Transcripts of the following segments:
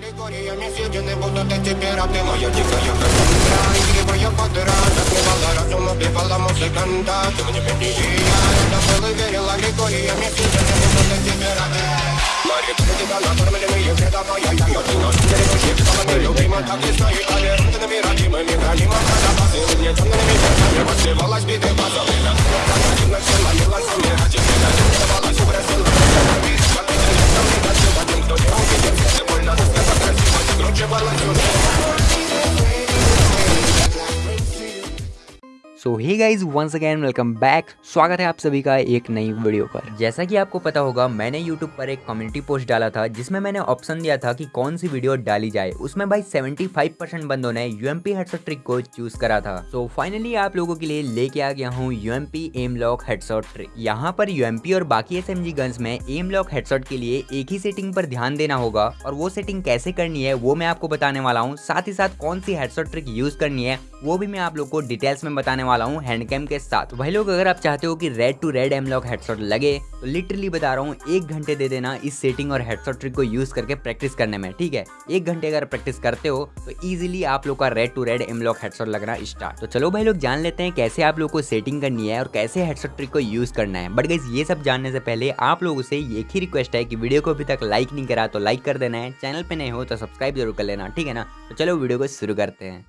Аллегория меседины будут эти пираты Моя дикая красота Игривая подыра Затмевала разум, убивала музыканта Ты мне бедия Это был и верил аллегория меседины будут эти пираты Марик, тебя накормленные предавая Я ее дыно, берегущий псалами Любима, как и знаю, талерантными родимыми Хранима, продаваться мне темными ветрами Подсевалась биты базовыми Когда один на всем молилась, умирать и предать hi guys once again welcome back स्वागत है आप सभी का एक नई वीडियो पर। जैसा कि आपको पता होगा मैंने यूट्यूब पर एक कम्युनिटी पोस्ट डाला था जिसमें मैंने ऑप्शन दिया था कि कौन सी वीडियो डाली जाए। उसमें भाई 75 परसेंट बंदों ने यूएमपी हेडसेट ट्रिक को चूज़ करा था। सो so, फाइनली आप लोगों के लिए लेके आ गया हूँ UMP aim lock headset trick यहाँ पर यूएमपी और बाकी एस एम गन्स में एम लॉक हेडसेट के लिए एक ही सेटिंग पर ध्यान देना होगा। और वो सेटिंग कैसे करनी है वो मैं आपको बताने वाला हूँ। साथ ही साथ कौन सी हेडसेट ट्रिक यूज़ करनी है वो भी मैं आप लोग को डिटेल्स में बताने वाला हूँ। हैंडकैम के साथ। भाई लोग अगर आप चाहते हो कि red to red aimlock headset लगे तो लिटरली बता रहा हूँ, एक घंटे दे देना इस सेटिंग और हेडसेट ट्रिक को यूज़ करके प्रैक्टिस करने में, ठीक है? एक घंटे अगर प्रैक्टिस करते हो तो इजिली आप लोग का red to red aimlock headset लगना स्टार्ट तो चलो भाई लोग जान लेते हैं कैसे आप लोग को सेटिंग करनी है और कैसे हेडसेट ट्रिक को यूज़ करना है। बट गाइज़ ये सब जानने से पहले आप लोगों से एक ही रिक्वेस्ट है कि वीडियो को अभी तक लाइक नहीं करा तो लाइक कर देना है। चैनल पे नहीं हो तो सब्सक्राइब ज़रूर कर लेना, ठीक है ना? तो चलो वीडियो को शुरू करते हैं।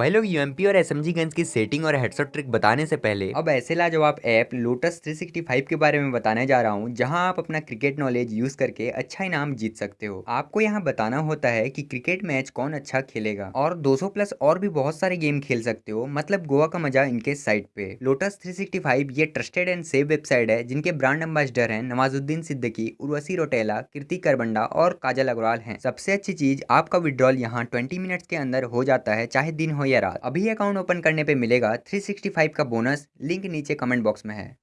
भाई लोग यूएमपी और एसएमजी गन्स की सेटिंग और हेडसेट ट्रिक बताने से पहले, अब ऐसे लाजवाब ऐप लोटस 365 के बारे में बताने जा रहा हूँ, जहाँ आप अपना क्रिकेट नॉलेज यूज़ करके अच्छा इनाम जीत सकते हो। आपको यहाँ बताना होता है कि क्रिकेट मैच कौन अच्छा खेलेगा, और 200 प्लस और भी बहुत सारे गेम खेल सकते हो मतलब गोवा का मज़ा इनके साइट पे। लोटस थ्री ये ट्रस्टेड एंड सेफ़ वेबसाइट है, जिनके ब्रांड एम्बेसडर है नवाजुद्दीन सिद्दीकी, उर्वशी रोटेला कीर्ति करबंडा और काजल अग्रवाल है। सबसे अच्छी चीज़, आपका विड्रॉल यहाँ ट्वेंटी मिनट के अंदर हो जाता है, चाहे दिन हो या रात अभी अकाउंट ओपन करने पे मिलेगा 365 का बोनस लिंक नीचे कमेंट बॉक्स में है।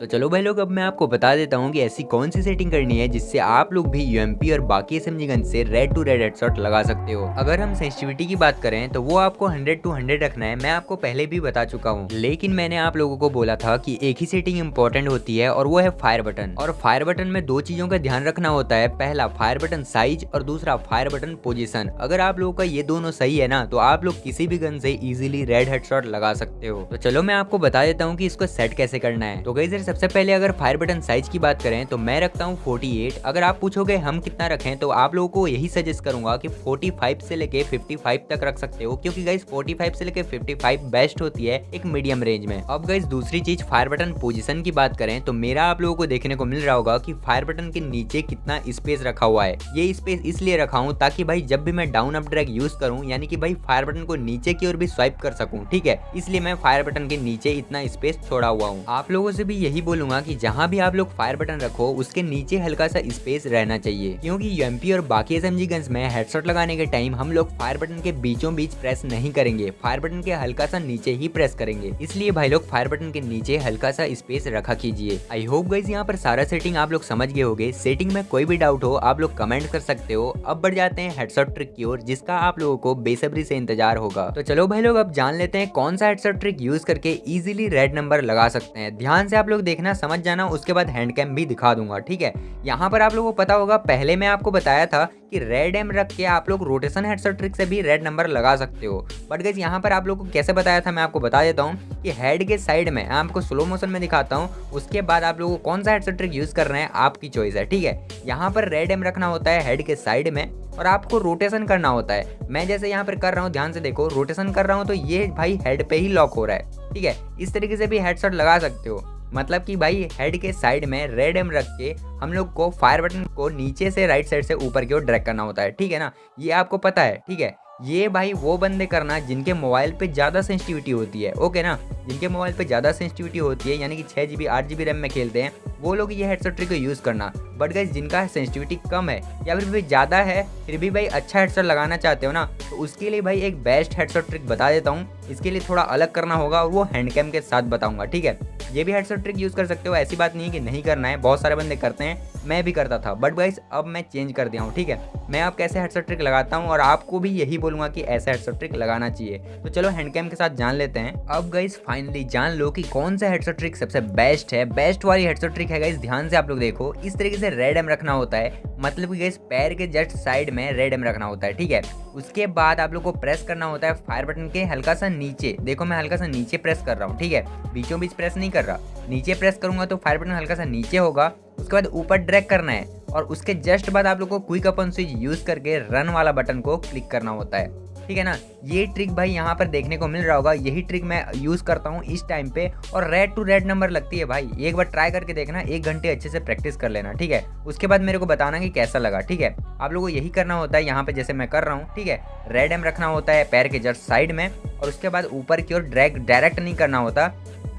तो चलो भाई लोग, अब मैं आपको बता देता हूँ कि ऐसी कौन सी सेटिंग करनी है जिससे आप लोग भी यूएमपी और बाकी एस गन से रेड टू रेड हेडशॉट लगा सकते हो। अगर हम सेंसिटिविटी की बात करें तो वो आपको 100 टू 100 रखना है। मैं आपको पहले भी बता चुका हूँ। लेकिन मैंने आप लोगों को बोला था कि एक ही सेटिंग इंपॉर्टेंट होती है और वो है फायर बटन और फायर बटन में दो चीज़ों का ध्यान रखना होता है। पहला फायर बटन साइज़ और दूसरा फायर बटन पोजिशन अगर आप लोगों का ये दोनों सही है ना तो आप लोग किसी भी गन से इजिली रेड हेडशॉट लगा सकते हो। तो चलो मैं आपको बता देता हूँ की इसको सेट कैसे करना है। तो गई सबसे पहले अगर फायर बटन साइज़ की बात करें तो मैं रखता हूँ 48 अगर आप पूछोगे हम कितना रखें तो आप लोगों को यही सजेस्ट करूँगा कि 45 से लेके 55 तक रख सकते हो, क्योंकि गाइज़ 45 से लेके 55 बेस्ट होती है एक मीडियम रेंज में. अब गाइज़ दूसरी चीज़ फायर बटन पोजिशन की बात करें तो मेरा आप लोगों को देखने को मिल रहा होगा की फायर बटन के नीचे कितना स्पेस रखा हुआ है। ये स्पेस इसलिए रखा हूँ ताकि भाई जब भी मैं डाउन अप ड्रैग यूज़ करूँ, यानी कि भाई फायर बटन को नीचे की ओर भी स्वाइप कर सकूँ, ठीक है? इसलिए मैं फायर बटन के नीचे इतना स्पेस छोड़ा हुआ हूँ। आप लोगों से भी यही बोलूँगा की जहाँ भी आप लोग फायर बटन रखो, उसके नीचे हल्का सा स्पेस रहना चाहिए। क्योंकि यूएमपी और बाकी एस गन्स में हेडशॉट लगाने के टाइम हम लोग फायर बटन के बीचों बीच प्रेस नहीं करेंगे। फायर बटन के हल्का सा नीचे ही प्रेस करेंगे। इसलिए भाई लोग फायर बटन के नीचे हल्का सा स्पेस रखा कीजिए। आई होप गाइज़ यहाँ पर सारा सेटिंग आप लोग समझ गए होगे। सेटिंग में कोई भी डाउट हो, आप लोग कमेंट कर सकते हो। अब बढ़ जाते हैं हेडशॉट ट्रिक की ओर, जिसका आप लोगों को बेसब्री से इंतज़ार होगा। तो चलो भाई लोग, अब जान लेते हैं कौन सा हेडशॉट ट्रिक यूज़ करके इजिली रेड नंबर लगा सकते हैं। ध्यान से आप लोग देखना, समझ जाना, उसके बाद हैंड कैम भी दिखा दूँगा, ठीक है? यहाँ पर आप लोगों को पता होगा, पहले मैं आपको बताया था कि रेड एम रख के आप लोग रोटेशन हेडसेट ट्रिक से भी रेड नंबर लगा सकते हो। बट गैस यहाँ पर आप लोग को कैसे बताया था, मैं आपको बता देता हूँ कि हेड के साइड में आपको स्लो मोशन में दिखाता हूँ, उसके बाद आप लोगों को कौन सा हेडसेट ट्रिक यूज़ कर रहे हैं, आपकी चॉइस है, ठीक है? यहाँ पर रेड एम रखना होता है हेड के साइड में और आपको रोटेशन करना होता है। मैं जैसे यहाँ पर कर रहा हूँ, ध्यान से देखो रोटेशन कर रहा हूँ तो ये भाई हेड पे ही लॉक हो रहा है, ठीक है? इस तरीके से भी हेडसेट लगा सकते हो। मतलब कि भाई हेड के साइड में रेड एम रख के हम लोग को फायर बटन को नीचे से राइट साइड से ऊपर की ओर ड्रैग करना होता है, ठीक है ना? ये आपको पता है, ठीक है? ये भाई वो बंदे करना जिनके मोबाइल पे ज़्यादा सेंसिटिविटी होती है ओके ना? जिनके मोबाइल पे ज़्यादा सेंसिटिविटी होती है, यानी कि छः जी बी आठ जी बी रैम में खेलते हैं, वो लोग ये हेडसेट ट्रिक को यूज़ करना। बट गाइज़ जिनका सेंसिटिविटी कम है या फिर भी ज़्यादा है, फिर भी भाई अच्छा हेडसेट लगाना चाहते हो ना तो उसके लिए भाई एक बेस्ट हेडसेट ट्रिक बता देता हूँ। इसके लिए थोड़ा अलग करना होगा और वो हैंड कैम के साथ बताऊँगा, ठीक है? ये भी हेडसेट ट्रिक यूज़ कर सकते हो, ऐसी बात नहीं है कि नहीं करना है, बहुत सारे बंदे करते हैं, मैं भी करता था बट गाइस अब मैं चेंज कर दिया हूँ, ठीक है? मैं अब कैसे हेडसेट ट्रिक लगाता हूँ और आपको भी यही बोलूँगा कि ऐसा हेडसेट ट्रिक लगाना चाहिए। तो चलो हैंड कैम के साथ जान लेते हैं। अब गाइस फाइनली जान लो कि कौन सा हेडसेट ट्रिक सबसे बेस्ट है। बेस्ट वाली हेडसेट ट्रिक है गाइस ध्यान से आप लोग देखो, इस तरीके से रेड एम रखना होता है। मतलब कि पैर के जस्ट साइड में रेड एम रखना होता है, ठीक है? उसके बाद आप लोग को प्रेस करना होता है फायर बटन के हल्का सा नीचे। देखो मैं हल्का सा नीचे प्रेस कर रहा हूँ, ठीक है? बीचों बीच प्रेस नहीं कर रहा। नीचे प्रेस करूँगा तो फायर बटन हल्का सा नीचे होगा। उसके बाद ऊपर ड्रैग करना है और उसके जस्ट बाद आप लोग को क्विक अपन स्विच यूज़ करके रन वाला बटन को क्लिक करना होता है। ठीक है ना? ये ट्रिक भाई यहाँ पर देखने को मिल रहा होगा। यही ट्रिक मैं यूज़ करता हूँ इस टाइम पे और रेड टू रेड नंबर लगती है भाई। एक बार ट्राई करके देखना, एक घंटे अच्छे से प्रैक्टिस कर लेना, ठीक है? उसके बाद मेरे को बताना कि कैसा लगा, ठीक है? आप लोगों को यही करना होता है यहाँ पे जैसे मैं कर रहा हूँ, ठीक है? रेड एम रखना होता है पैर के जस्ट साइड में और उसके बाद ऊपर की ओर ड्रैग डायरेक्ट नहीं करना होता।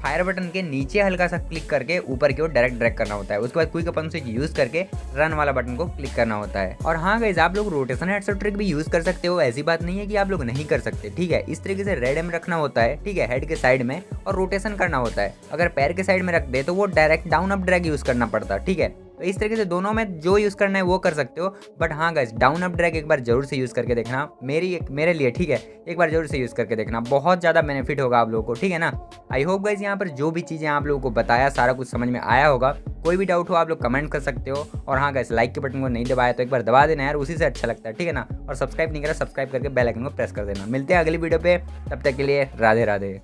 फायर बटन के नीचे हल्का सा क्लिक करके ऊपर की ओर डायरेक्ट ड्रैग करना होता है। उसके बाद क्विक अपन स्विच यूज़ करके रन वाला बटन को क्लिक करना होता है। और हाँ गाइज़ आप लोग रोटेशन हेडसेट ट्रिक भी यूज़ कर सकते हो, ऐसी बात नहीं है कि आप लोग नहीं कर सकते, ठीक है? इस तरीके से रेड एम रखना होता है, ठीक है? हेड के साइड में और रोटेशन करना होता है। अगर पैर के साइड में रख दे तो वो direct down up drag use करना पड़ता है ठीक है? तो इस तरीके से दोनों में जो यूज़ करना है वो कर सकते हो। बट हाँ गैस डाउन अप ड्रैग एक बार ज़रूर से यूज़ करके देखना। मेरी एक, मेरे लिए, ठीक है? एक बार ज़रूर से यूज़ करके देखना। बहुत ज़्यादा बेनिफिट होगा आप लोगों को, ठीक है ना? आई होप गाइज़ यहाँ पर जो भी चीज़ें आप लोगों को बताया, सारा कुछ समझ में आया होगा। कोई भी डाउट हो, आप लोग कमेंट कर सकते हो। और हाँ गैस लाइक के बटन को नहीं दबाया तो एक बार दबा देना यार, उसी से अच्छा लगता है, ठीक है ना? और सब्सक्राइब नहीं करा सब्सक्राइब करके बेल आइकन को प्रेस कर देना। मिलते हैं अगली वीडियो पे। तब तक के लिए राधे राधे